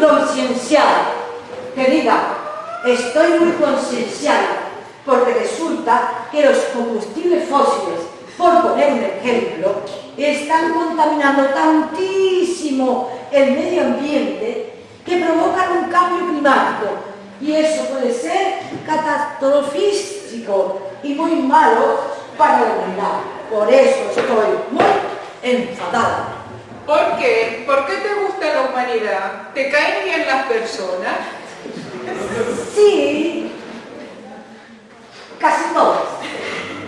concienciada. Que diga, estoy muy concienciada, porque resulta que los combustibles fósiles, por poner un ejemplo, están contaminando tantísimo el medio ambiente que provocan un cambio climático y eso puede ser catastrofístico y muy malo para la humanidad. Por eso estoy muy enfadada. ¿Por qué? ¿Por qué te gusta la humanidad? ¿Te caen bien las personas? Sí, casi todas.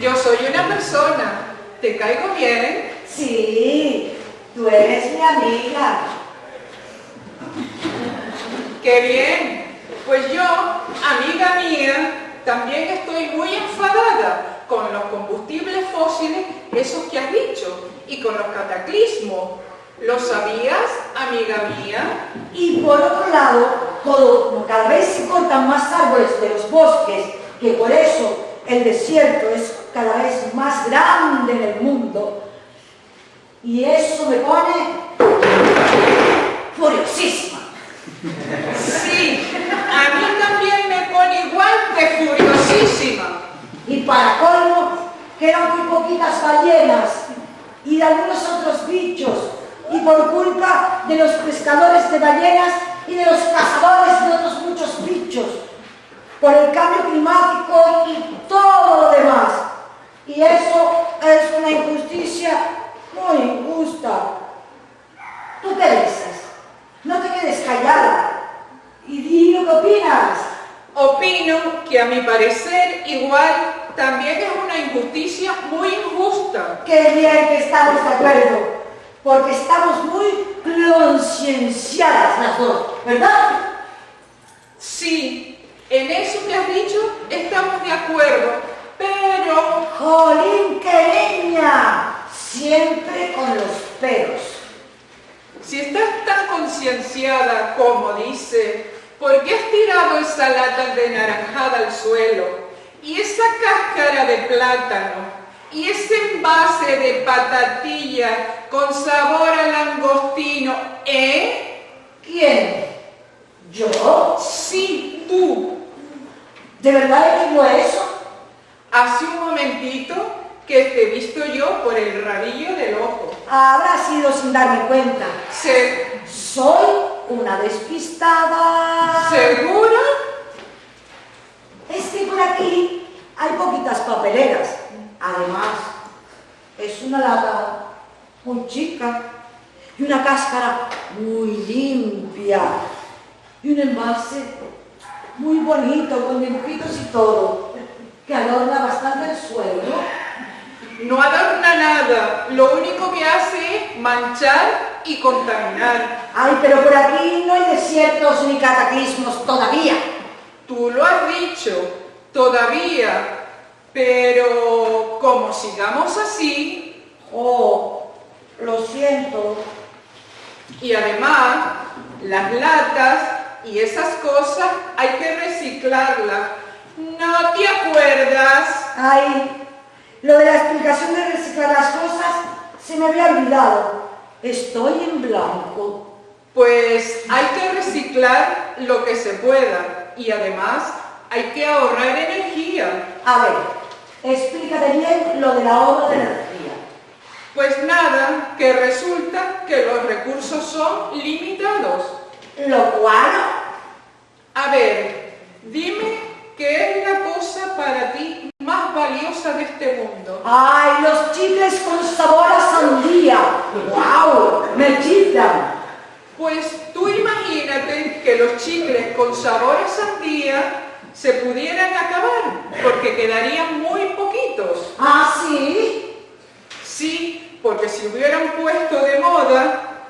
Yo soy una persona. ¿Te caigo bien? Sí, tú eres mi amiga. ¡Qué bien! Pues yo, amiga mía, también estoy muy enfadada con los combustibles fósiles, esos que has dicho, y con los cataclismos. ¿Lo sabías, amiga mía? Y por otro lado, como cada vez se cortan más árboles de los bosques, que por eso el desierto es cada vez más grande en el mundo, y eso me pone furiosísima. Sí, a mí también me pone igual de furiosísima. Y para colmo, quedan muy poquitas ballenas y de algunos otros bichos, y por culpa de los pescadores de ballenas y de los cazadores de otros muchos bichos, por el cambio climático y todo lo demás. Y eso es una injusticia muy injusta. ¿Tú qué dices? No te quedes callada. Y di lo que opinas. Opino que a mi parecer igual también es una injusticia muy injusta. Qué bien que estamos de acuerdo, porque estamos muy concienciadas las dos, ¿verdad? Sí, en eso que has dicho estamos de acuerdo, pero... ¡Jolín, qué niña! Siempre con los peros. Si estás tan concienciada como dice, ¿por qué has tirado esa lata de naranjada al suelo? Y esa cáscara de plátano, y ese envase de patatilla con sabor a langostino, ¿eh? ¿Quién? ¿Yo? Sí, tú. ¿De verdad digo eso? Hace un momentito que te he visto yo por el rabillo del ojo. Habrá sido sin darme cuenta. Se... Soy una despistada. ¿Segura? Es que por aquí hay poquitas papeleras. Además, es una lata muy chica y una cáscara muy limpia y un envase muy bonito con dibujitos y todo que adorna bastante el suelo, No adorna nada, lo único que hace es manchar y contaminar. Ay, pero por aquí no hay desiertos ni cataclismos todavía. Tú lo has dicho, todavía, pero como sigamos así, Oh, lo siento. y además las latas y esas cosas hay que reciclarlas. ¿No te acuerdas? Ay, lo de la explicación de reciclar las cosas se me había olvidado. Estoy en blanco. Pues hay que reciclar lo que se pueda y además hay que ahorrar energía. A ver, explícate bien lo del ahorro de energía. Pues nada, que resulta que los recursos son limitados. Lo cual, A ver, dime qué es la cosa para ti más valiosa de este mundo. ay, los chicles con sabor a sandía. ¡Wow! Me chiflan. Pues tú imagínate que los chicles con sabor a sandía se pudieran acabar, porque quedarían muy poquitos. ¿Ah, sí? Sí, porque si hubieran puesto de moda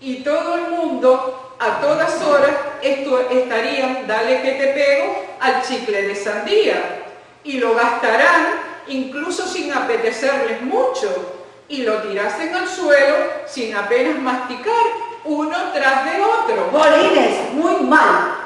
y todo el mundo a todas horas esto estarían, dale que te pego, al chicle de sandía y lo gastarán incluso sin apetecerles mucho y lo tirasen al suelo sin apenas masticar uno tras de otro. Bolines, muy mal.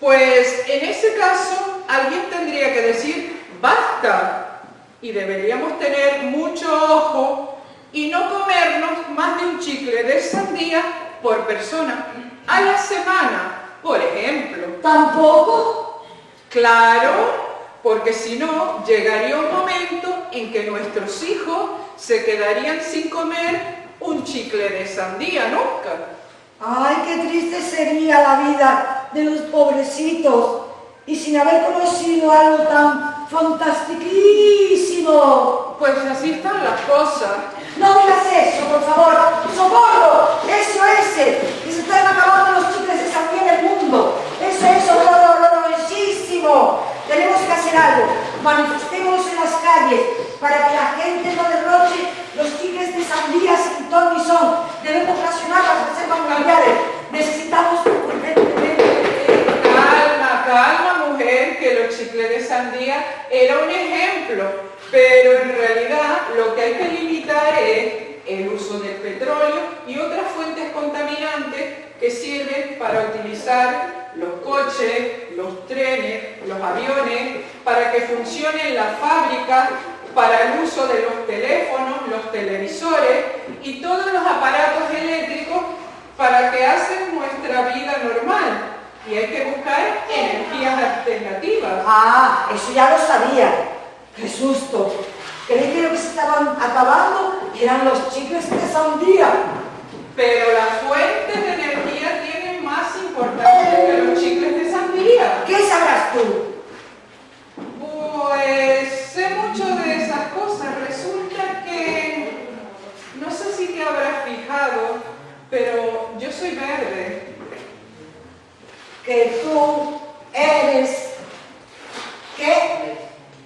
Pues en ese caso alguien tendría que decir basta y deberíamos tener mucho ojo y no comernos más de un chicle de sandía por persona a la semana, por ejemplo. ¿Tampoco? Claro, porque si no, llegaría un momento en que nuestros hijos se quedarían sin comer un chicle de sandía nunca. Ay, qué triste sería la vida de los pobrecitos y sin haber conocido algo tan fantastiquísimo. Pues así están las cosas. No digas eso, por favor. ¡Socorro! Eso, ese. Que se están acabando los chicles de sandía en el mundo. Eso, eso, horrorosísimo. Tenemos que hacer algo. Manifestémonos en las calles para que la gente no derroche los chicles de sandía sin ton ni son. Debemos racionar las reservas familiares. Necesitamos urgentemente... Calma, calma, mujer, que los chicles de sandía era un ejemplo, pero en realidad lo que hay que limitar es el uso del petróleo y otras fuentes contaminantes que sirven para utilizar los coches, los trenes, los aviones, para que funcionen las fábricas, para el uso de los teléfonos, los televisores y todos los aparatos eléctricos para que hacen nuestra vida normal. Y hay que buscar energías alternativas. Ah, eso ya lo sabía. ¡Qué susto! Creí que lo que se estaban acabando eran los chicles de sandía. Pero las fuentes de energía tienen más importancia que los chicles de sandía. ¿Qué sabrás tú? Pues sé mucho de esas cosas. Resulta que, no sé si te habrás fijado, pero yo soy verde. Que tú eres... ¿Qué?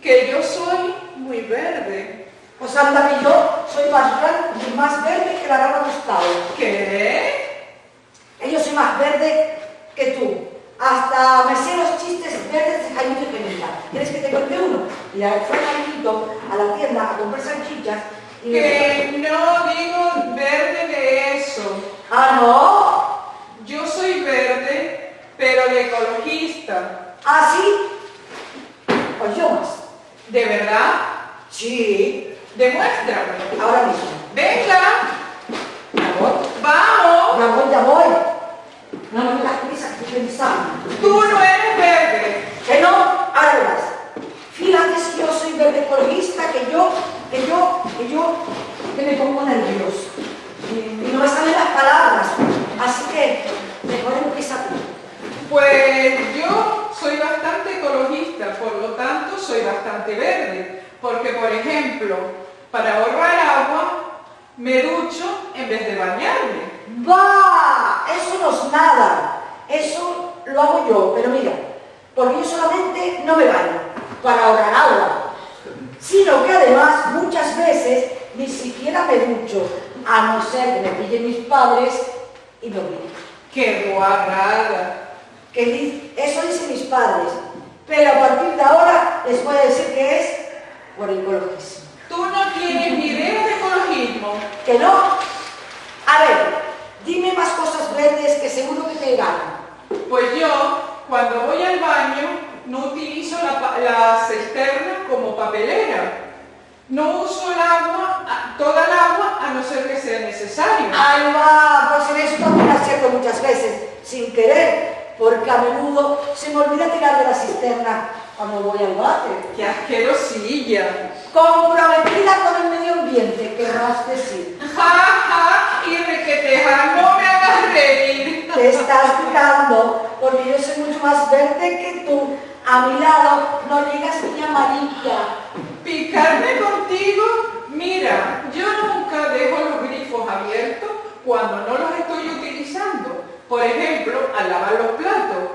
Que yo soy muy verde. Pues anda que yo soy más blanco y más verde que la rana Gustavo. ¿Qué? Que yo soy más verde que tú. Hasta me sé los chistes verdes de Jaime Gemila. ¿Quieres que te cuente uno? Y fue Jaimito a la tienda a comprar salchichas y Que no digo verde de eso. Ah, ¿no? Yo soy verde, pero de ecologista. ¿Ah, sí? Pues yo más. ¿De verdad? Sí. Demuéstrame. Ahora mismo. Venga, vamos. Ya voy, ya voy. No me digas prisa que estoy pensando. Tú no eres verde. Que no, ahora yo soy verde ecologista, que yo, que yo, que yo, que me pongo nervioso. Y, y no me salen las palabras. Así que, mejor empieza tú. Pues yo soy bastante ecologista, por lo tanto soy bastante verde. Porque, por ejemplo, para ahorrar agua, me ducho en vez de bañarme. ¡Va! Eso no es nada. Eso lo hago yo, pero mira, porque yo solamente no me baño para ahorrar agua, sino que además muchas veces ni siquiera me ducho, a no ser que me pillen mis padres y me obliguen. ¡Qué guarrada! Que eso dicen mis padres, pero a partir de ahora les voy a decir que es por ecologismo. Tú no tienes ni idea de ecologismo. ¿Que no? A ver, dime más cosas verdes que seguro que te ganan. Pues yo, cuando voy al baño, no utilizo la, pa- la cisterna como papelera. No uso el agua, a- toda el agua, a no ser que sea necesario. Ay, va, pues en eso también acierto muchas veces, sin querer, porque a menudo se me olvida tirar de la cisterna cuando voy al váter. ¡Qué asquerosilla! Comprometida con el medio ambiente, querrás decir. ¡Ja, ja! Y requeteja, no me hagas reír. Te estás picando, porque yo soy mucho más verde que tú. A mi lado no llegas ni amarilla. ¿Picarme contigo? Mira, yo nunca dejo los grifos abiertos cuando no los estoy utilizando. Por ejemplo, al lavar los platos.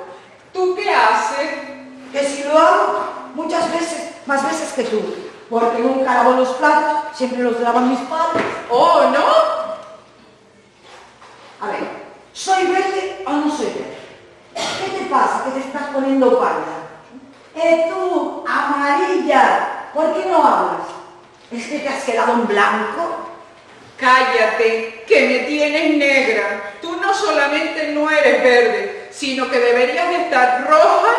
¿Tú qué haces? Que si lo hago muchas veces, más veces que tú, porque nunca lavo los platos, siempre los lavan mis padres. ¿Oh, no? A ver, ¿soy verde o no soy verde? ¿Qué te pasa que te estás poniendo pálida? Eh, tú, amarilla, ¿por qué no hablas? ¿Es que te has quedado en blanco? Cállate, que me tienes negra. Tú no solamente no eres verde, sino que deberías de estar roja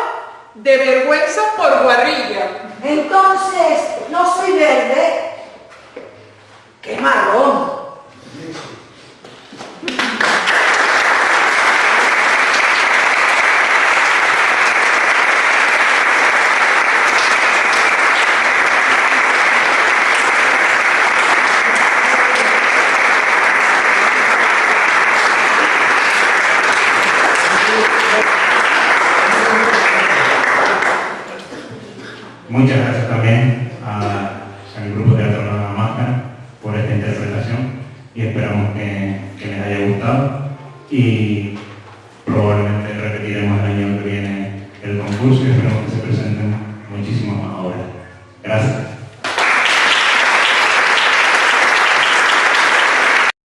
de vergüenza por guarrilla. Entonces, no soy verde. ¡Qué marrón! Muchas gracias también al grupo de Teatro Nueva Máscara por esta interpretación y esperamos que, les haya gustado. Y